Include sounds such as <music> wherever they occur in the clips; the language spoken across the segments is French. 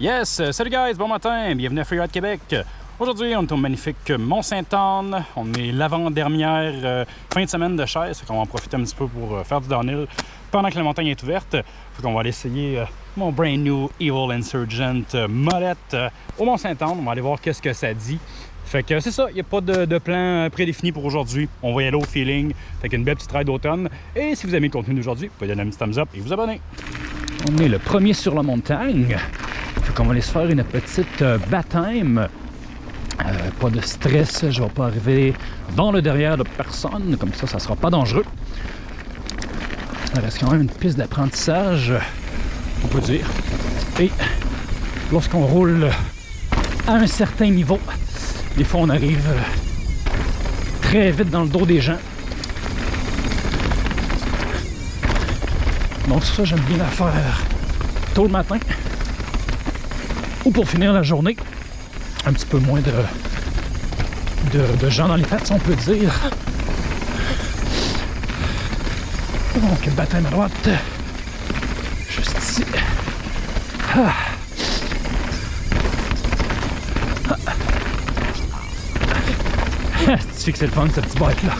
Yes, euh, salut guys, bon matin, bienvenue à Freeride Québec. Aujourd'hui, on est au magnifique Mont-Sainte-Anne. On est l'avant-dernière euh, fin de semaine de chaise, on va en profiter un petit peu pour euh, faire du downhill pendant que la montagne est ouverte. Fait qu'on va aller essayer mon brand new Evil Insurgent molette au Mont-Sainte-Anne. On va aller voir qu'est-ce que ça dit. Fait que c'est ça, il n'y a pas de, plan prédéfini pour aujourd'hui. On va y aller au feeling. Fait qu'une belle petite ride d'automne. Et si vous aimez le contenu d'aujourd'hui, vous pouvez donner un petit thumbs up et vous abonner. On est le premier sur la montagne. Fait qu'on va aller se faire une petite euh, baptême. Euh, pas de stress, je vais pas arriver dans le derrière de personne, comme ça, ça sera pas dangereux. Ça reste quand même une piste d'apprentissage, on peut dire. Et lorsqu'on roule à un certain niveau, des fois on arrive très vite dans le dos des gens. Donc ça, j'aime bien la faire tôt le matin ou pour finir la journée. Un petit peu moins de, de, gens dans les pattes, on peut dire. Donc, baptême à droite. Juste ici. Ah. Ah. C'est le fun, cette petite bike-là.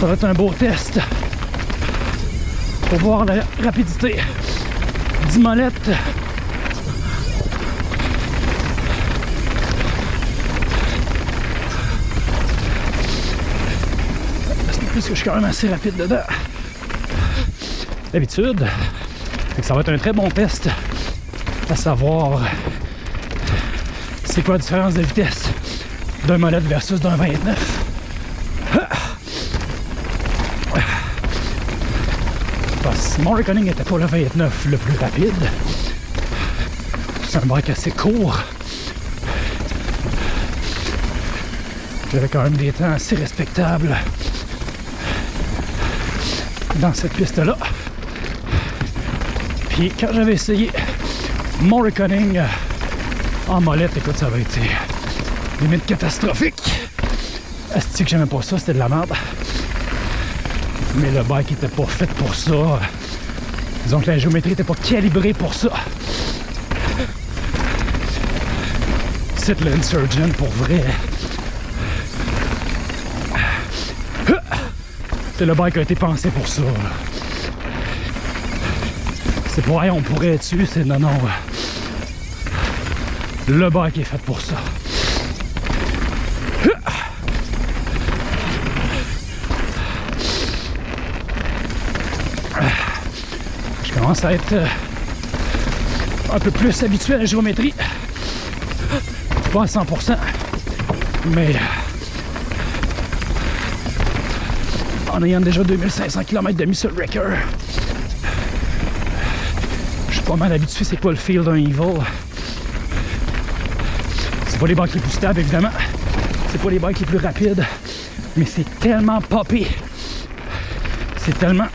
Ça va être un beau test pour voir la rapidité du molette. plus que je suis quand même assez rapide dedans. D'habitude, ça va être un très bon test à savoir c'est quoi la différence de vitesse d'un molette versus d'un 29. Mon reckoning n'était pas le 29 le plus rapide. C'est un bike assez court. J'avais quand même des temps assez respectables dans cette piste-là. Puis quand j'avais essayé mon reckoning en molette, écoute, ça avait été limite catastrophique. Est-ce que j'aimais pas ça, c'était de la merde. Mais le bike était pas fait pour ça. Disons que la géométrie n'était pas calibrée pour ça. C'est l'insurgent pour vrai. C'est le bike qui a été pensé pour ça. C'est pour rien on pourrait être dessus, c'est non, non. Le bike est fait pour ça. Commence à être euh, un peu plus habitué à la géométrie. Pas à 100%, mais en ayant déjà 2500 km de muscle wrecker, je suis pas mal habitué c'est quoi le feel d'un Evil. C'est pas les bikes les plus stables évidemment, c'est pas les bikes les plus rapides, mais c'est tellement poppy. C'est tellement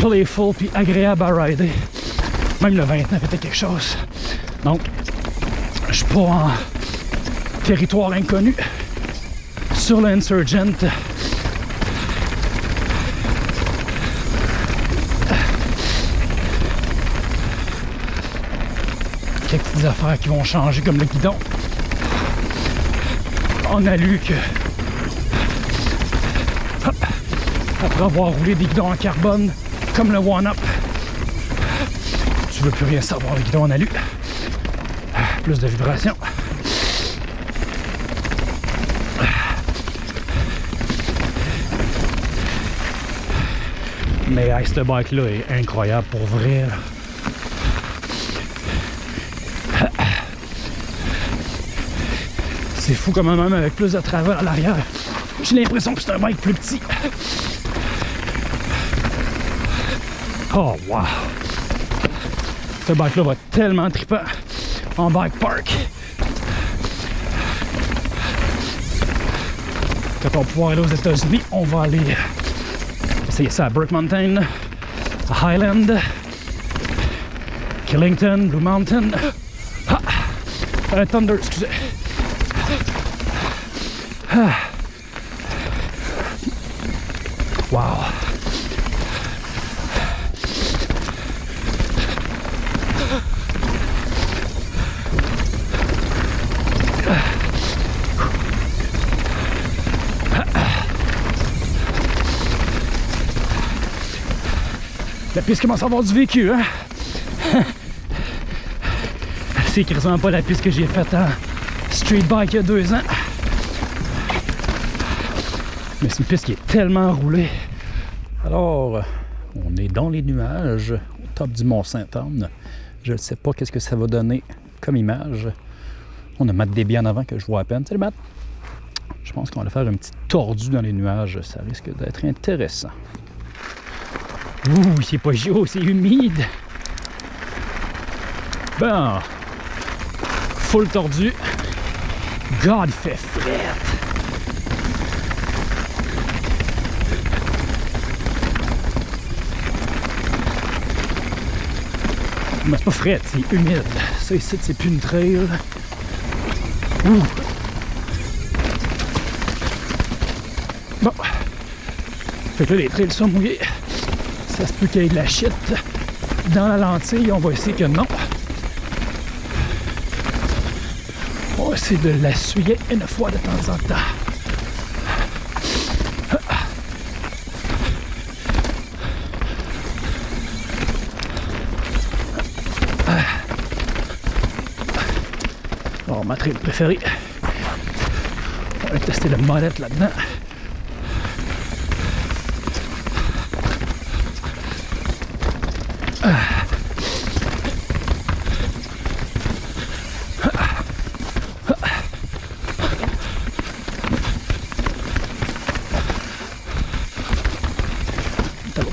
playful puis agréable à rider. Même le 29 était quelque chose. Donc, je suis pas en territoire inconnu sur l'Insurgent. Quelques petites affaires qui vont changer comme le guidon. On a lu que après avoir roulé des guidons en carbone, comme le one-up. Tu veux plus rien savoir, le guidon en alu. Plus de vibrations. Mais ce bike-là est incroyable pour vrai. C'est fou comme même avec plus de travers à l'arrière. J'ai l'impression que c'est un bike plus petit. Oh, wow! Ce bike-là va tellement trippant en bike park. Quand on va pouvoir aller aux États-Unis, on va aller essayer ça à Burke Mountain, à Highland, Killington, Blue Mountain. Ah. Euh, Thunder, excusez. Ah. Wow. Piste commence à avoir du vécu, hein? C'est quasiment pas la piste que j'ai faite en street bike il y a deux ans. Mais c'est une piste qui est tellement roulée. Alors, on est dans les nuages, au top du Mont-Saint-Anne. Je ne sais pas qu'est-ce que ça va donner comme image. On a Matt Déby en avant que je vois à peine. Salut Matt! Je pense qu'on va faire un petit tordu dans les nuages. Ça risque d'être intéressant. Ouh, c'est pas chaud, c'est humide. Bon. Full tordu. God, il fait frais. Mais c'est pas frais, c'est humide. Ça ici, c'est plus une trail. Ouh. Bon. Fait que là, les trails sont mouillés. Ça se peut qu'il y ait de la shit dans la lentille. On va essayer que non. On va essayer de l'essuyer une fois de temps en temps. Alors, ma préférée. On va tester le molette là-dedans.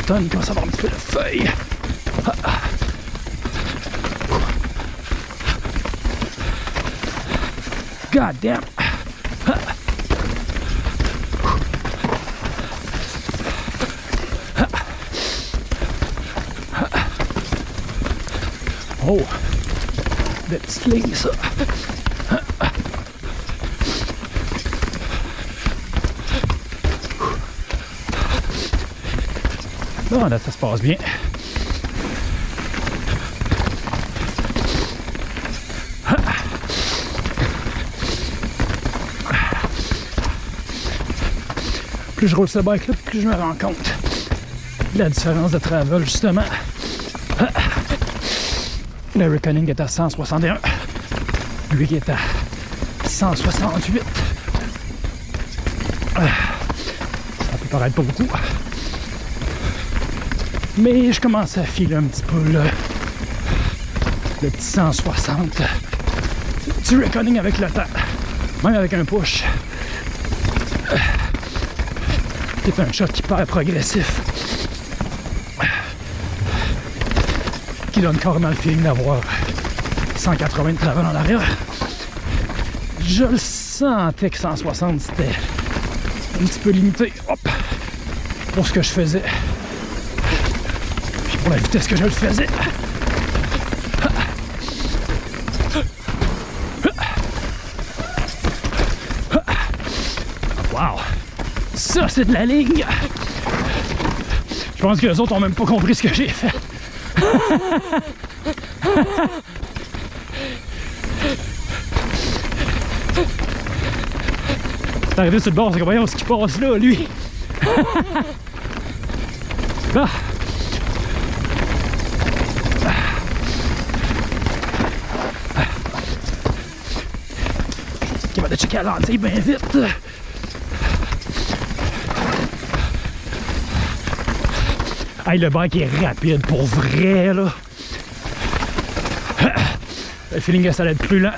T'as l'automne, il commence à avoir un petit peu de feuilles. God damn. Oh, det slänger Bon, là, ça se passe bien. Plus je roule ce bike là, plus je me rends compte de la différence de travel justement. Le Reckoning est à 161. Lui qui est à 168. Ça peut paraître pas beaucoup. Mais je commence à filer un petit peu le, petit 160 du Reckoning avec le temps. Même avec un push. C'est un shot hyper progressif. Qui donne carrément le feeling d'avoir 180 de travail en arrière. Je le sentais que 160 c'était un petit peu limité. Pour ce que je faisais. La vitesse que je le faisais. Wow! Ça, c'est de la ligne! Je pense que les autres ont même pas compris ce que j'ai fait. T'es arrivé sur le bord, c'est comme voyons ce qui passe là, lui. <laughs> ah. À l'antille bien vite. Hey, le bike est rapide pour vrai là. <coughs> Le feeling que ça allait être plus lent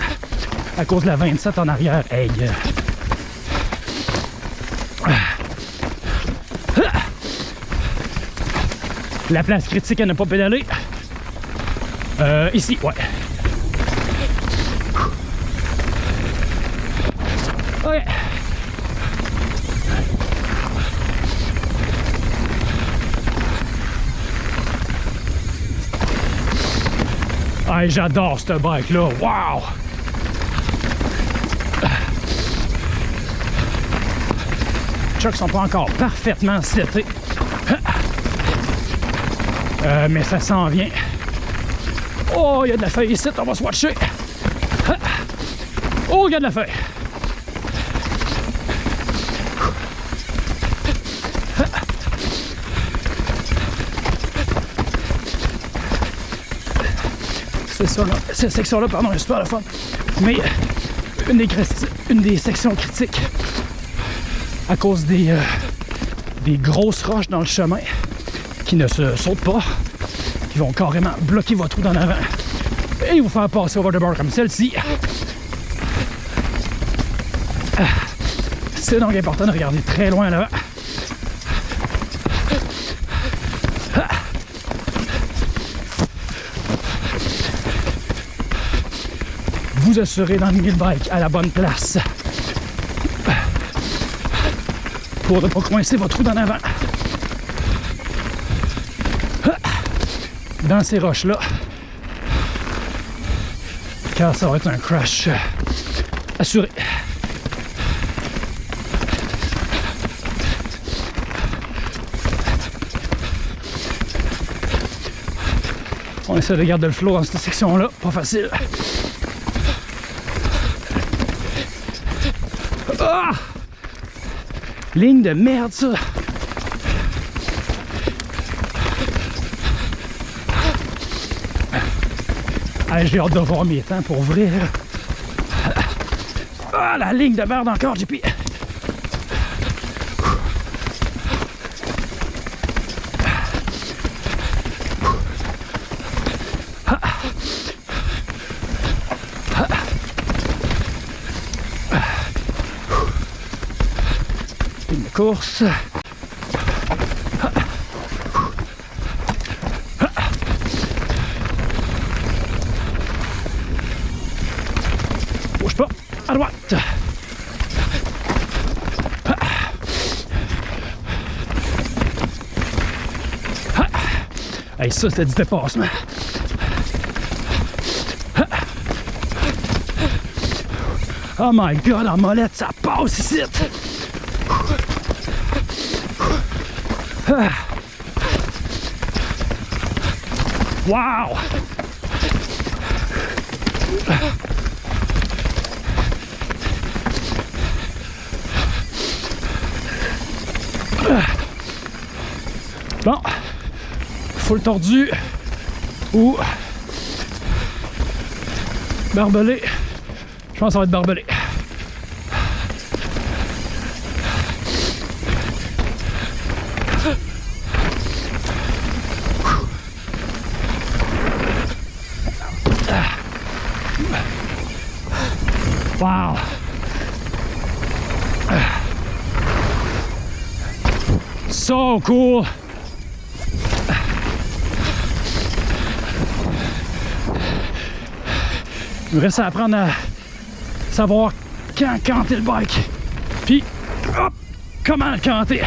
à cause de la 27 en arrière. Hey. <coughs> La place critique à ne pas pédaler. Euh, ici, ouais. J'adore ce bike-là. Wow! Chocs sont pas encore parfaitement setés. Euh, mais ça s'en vient. Oh, il y a de la feuille ici, on va se watcher. Oh, il y a de la feuille. Cette section-là, pardon, est super la fun. Mais une des, sections critiques à cause des, euh, des grosses roches dans le chemin qui ne se sautent pas, qui vont carrément bloquer votre route en avant et vous faire passer over the bar comme celle-ci. C'est donc important de regarder très loin là. Vous assurez dans le bike à la bonne place pour ne pas coincer votre roue d'en avant. Dans ces roches-là, car ça va être un crash assuré. On essaie de garder le flow dans cette section-là, pas facile. Ligne de merde, ça! Ah, J'ai hâte de voir mes temps pour ouvrir. Ah, la ligne de merde encore, JP! Course. Bouge pas, à droite. Hey, ça, c'est du dépassement. Oh my god, la molette, ça passe ici! Wow! Bon, full tordu ou barbelé. Je pense que ça va être barbelé. Cool. Il me reste à apprendre à savoir quand canter le bike. Puis, hop, comment le canter.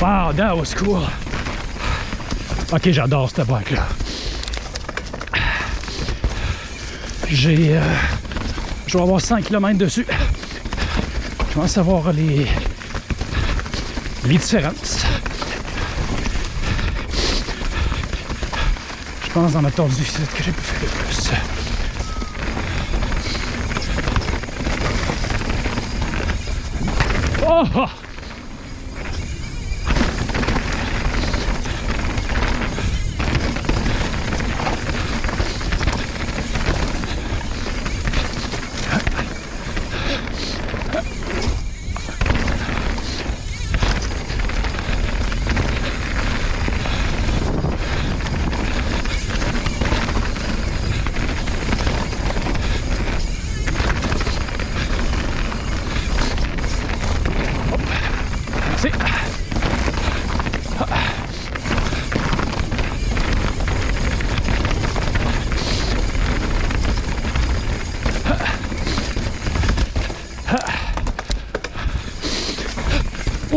Wow, that was cool. Ok, j'adore cette bike-là. J'ai... Euh, je vais avoir 100 km dessus. Je pense savoir les... les différences? Je pense dans ma ici que j'ai pu faire le plus. Oh!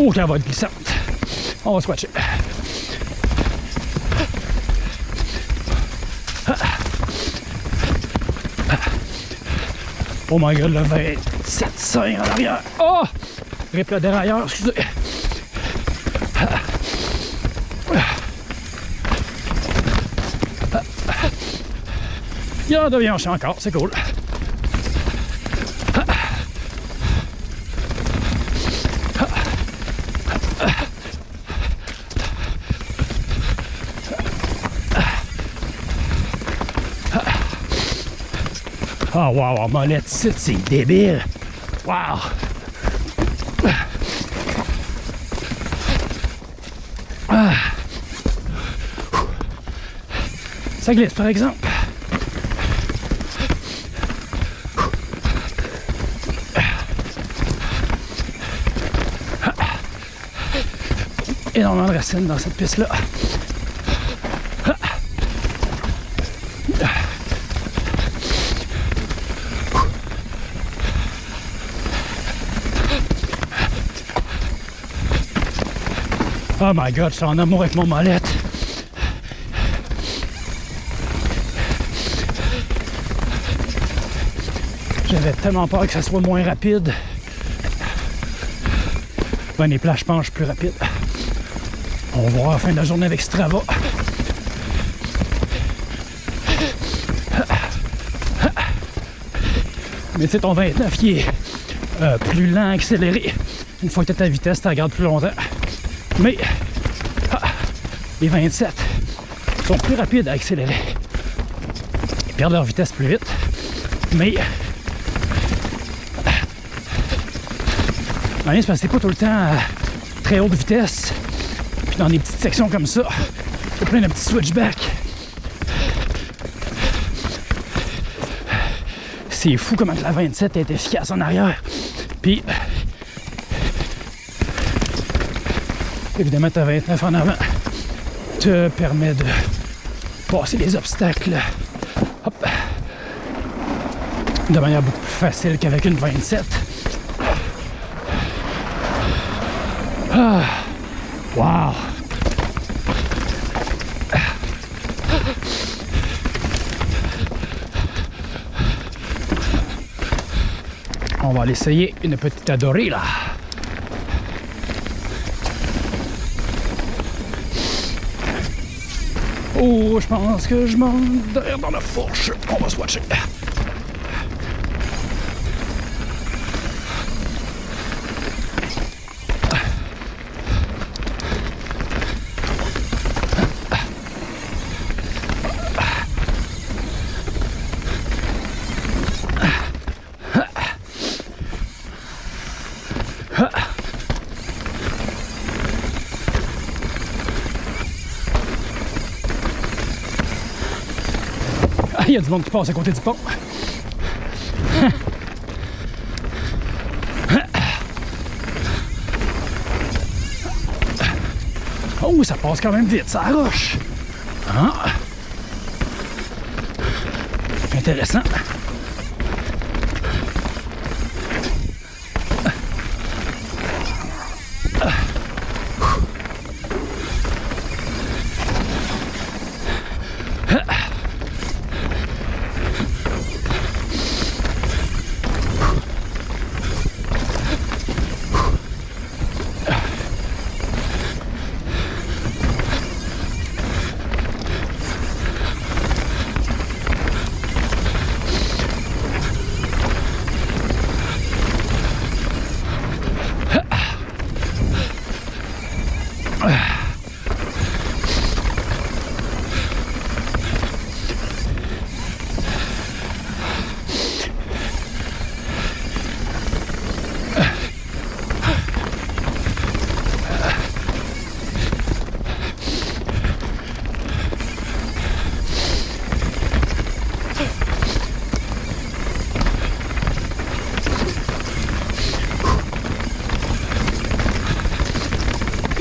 Oh, que la va être glissante. On va squatcher. Oh my god, le 27.5 en arrière. Oh! Rip le dérailleur, excusez. Il y en devient un encore, c'est cool. Oh wow, en molette c'est débile. Wow! Ah. Ça glisse par exemple. Énormément de racines dans cette piste-là. Oh my god, je suis en amour avec mon molette. J'avais tellement peur que ça soit moins rapide. Ben, les plages penchent plus rapide. On va voir la fin de la journée avec Strava. Mais tu sais, ton 29 qui est euh, plus lent, accéléré. Une fois que tu à ta vitesse, tu regardes plus longtemps. Mais ah, les 27 sont plus rapides à accélérer. Ils perdent leur vitesse plus vite. Mais parce que c'est pas tout le temps à très haute vitesse. Puis dans des petites sections comme ça, il plein de petits switchbacks. C'est fou comment la 27 est efficace en arrière. Puis Évidemment, ta 29 en avant te permet de passer les obstacles de manière beaucoup plus facile qu'avec une 27. Ah, wow! On va l'essayer une petite adorée là. Oh, je pense que je monte derrière dans la fourche. On va se watcher. Y a du monde qui passe à côté du pont. <laughs> Oh, ça passe quand même vite, ça roche. Ah. Intéressant.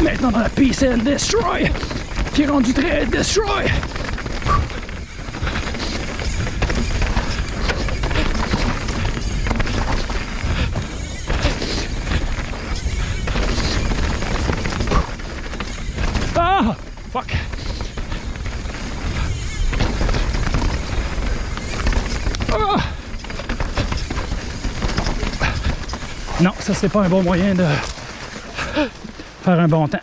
Maintenant dans la Peace and Destroy, qui est rendu très Destroy. Ah! Fuck! Ah! Non, ça c'est pas un bon moyen de faire un bon temps.